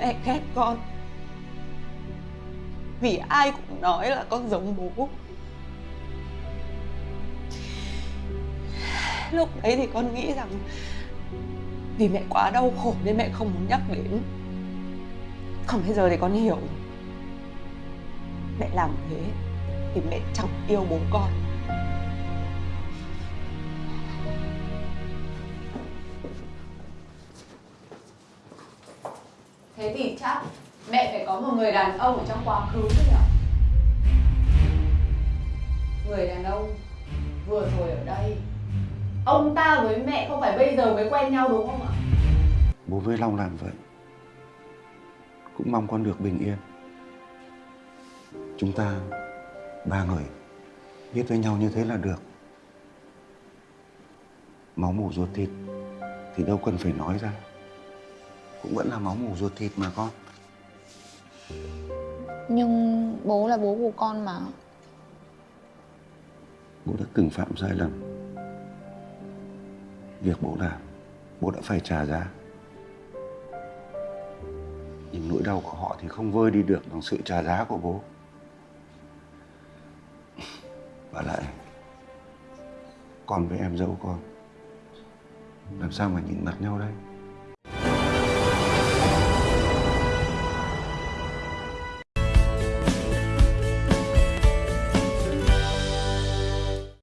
mẹ ghét con. Vì ai cũng nói là con giống bố. Lúc đấy thì con nghĩ rằng vì mẹ quá đau khổ nên mẹ không muốn nhắc đến. Còn bây giờ thì con hiểu. Mẹ làm thế thì mẹ chẳng yêu bố con. Thế thì chắc mẹ phải có một người đàn ông ở trong quá khứ chứ nhỉ? Người đàn ông vừa rồi ở đây, Ông ta với mẹ không phải bây giờ mới quen nhau đúng không ạ? Bố với Long làm vậy, Cũng mong con được bình yên Chúng ta Ba người Biết với nhau như thế là được Máu mủ ruột thịt Thì đâu cần phải nói ra cũng vẫn là máu mủ ruột thịt mà con. Nhưng bố là bố của con mà. Bố đã từng phạm sai lầm. Việc bố làm Bố đã phải trả giá. Nhưng nỗi đau của họ thì không vơi đi được bằng sự trả giá của bố. Và lại Con với em dâu con Làm sao mà nhìn mặt nhau đây